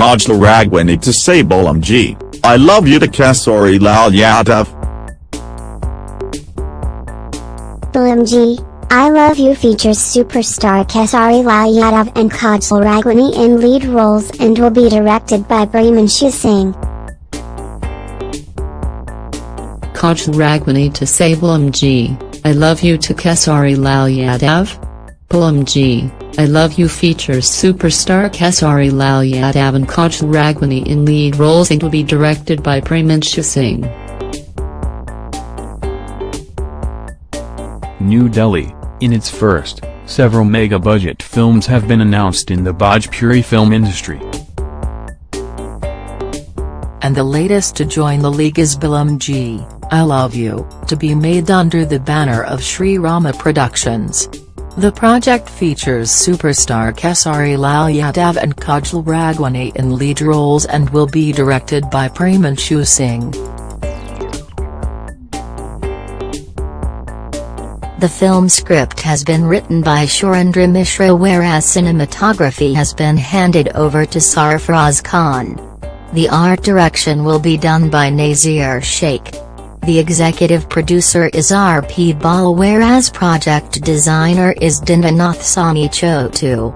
Kajal Raghwani to say Balam Ji, I love you to Khesari Lal Yadav. Balam Ji, I Love You features superstar Khesari Lal Yadav and Kajal Raghwani in lead roles and will be directed by Premanshu Singh. Kajal Raghwani to say Balam Ji, I Love You to Khesari Lal Yadav? Balam Ji, I Love You features superstar Khesari Lal Yadav and Kajal Raghwani in lead roles and will be directed by Premanshu Singh. New Delhi, in its first, several mega-budget films have been announced in the Bhojpuri film industry. And the latest to join the league is Balam Ji, I Love You, to be made under the banner of Sri Rama Productions. The project features superstar Khesari Lal Yadav and Kajal Raghwani in lead roles and will be directed by Premanshu Singh. The film script has been written by Surendra Mishra whereas cinematography has been handed over to Sarfaraz Khan. The art direction will be done by Nazir Sheikh. The executive producer is R.P. Bal whereas project designer is Dinanath Sani Chotu.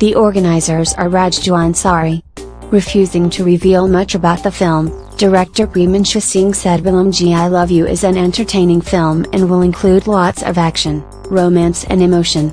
The organizers are Rajju Ansari. Refusing to reveal much about the film, director Premanshu Singh said Balamji I Love You is an entertaining film and will include lots of action, romance and emotion.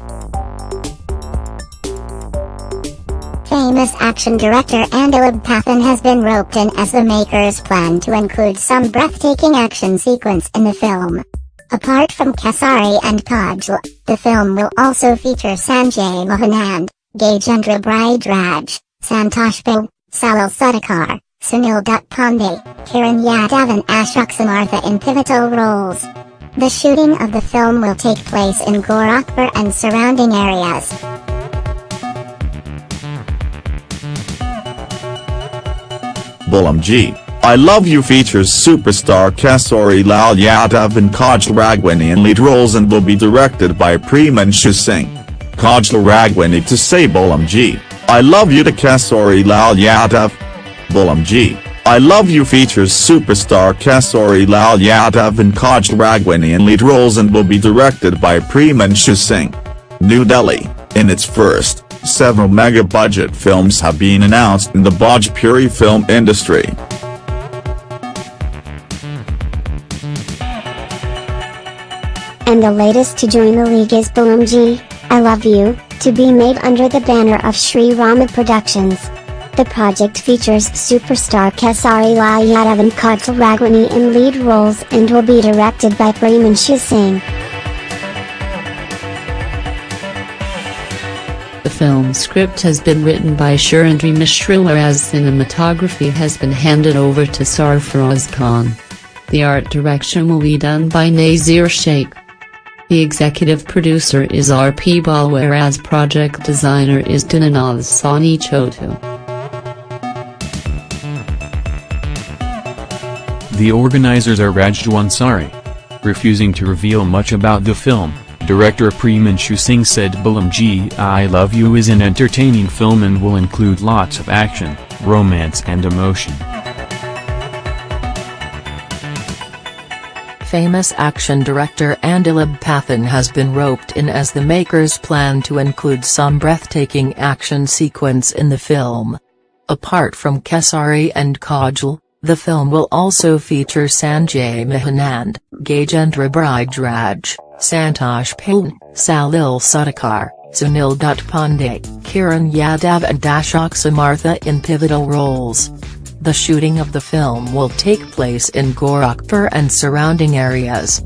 Action director Andalab Pathan has been roped in as the makers plan to include some breathtaking action sequence in the film. Apart from Khesari and Kajal, the film will also feature Sanjay Mahanand, Gajendra Bridgeraj, Santosh Bhul, Salil Sudhakar, Sunil Dutt Pandey, Kiran Yadav and Ashok Samartha in pivotal roles. The shooting of the film will take place in Gorakhpur and surrounding areas. Balam Ji, I Love You features superstar Khesari Lal Yadav and Kajal Raghwani in lead roles and will be directed by Premanshu Singh. Kajal Raghwani to say Balam Ji, I Love You to Khesari Lal Yadav. Balam Ji, I Love You features superstar Khesari Lal Yadav and Kajal Raghwani in lead roles and will be directed by Premanshu Singh. New Delhi, in its first, several mega-budget films have been announced in the Bhojpuri film industry. And the latest to join the league is Balam Ji, I Love You, to be made under the banner of Sri Rama Productions. The project features superstar Khesari Lal Yadav and Kajal Raghwani in lead roles and will be directed by Premanshu Singh. Film script has been written by Surendra Mishra whereas cinematography has been handed over to Sarfaraz Khan. The art direction will be done by Nazir Sheikh. The executive producer is R.P. Bal whereas project designer is Dinanath Sani Chotu. The organizers are Ansari. Refusing to reveal much about the film, director Premanshu Singh said Balam Ji I Love You is an entertaining film and will include lots of action, romance and emotion. Famous action director Andalab Pathan has been roped in as the makers plan to include some breathtaking action sequence in the film. Apart from Khesari and Kajal, the film will also feature Sanjay Mahanand, Gajendra Bridgeraj, Santosh Bhul, Salil Sudhakar, Sunil Dutt Pandey, Kiran Yadav and Ashok Samartha in pivotal roles. The shooting of the film will take place in Gorakhpur and surrounding areas.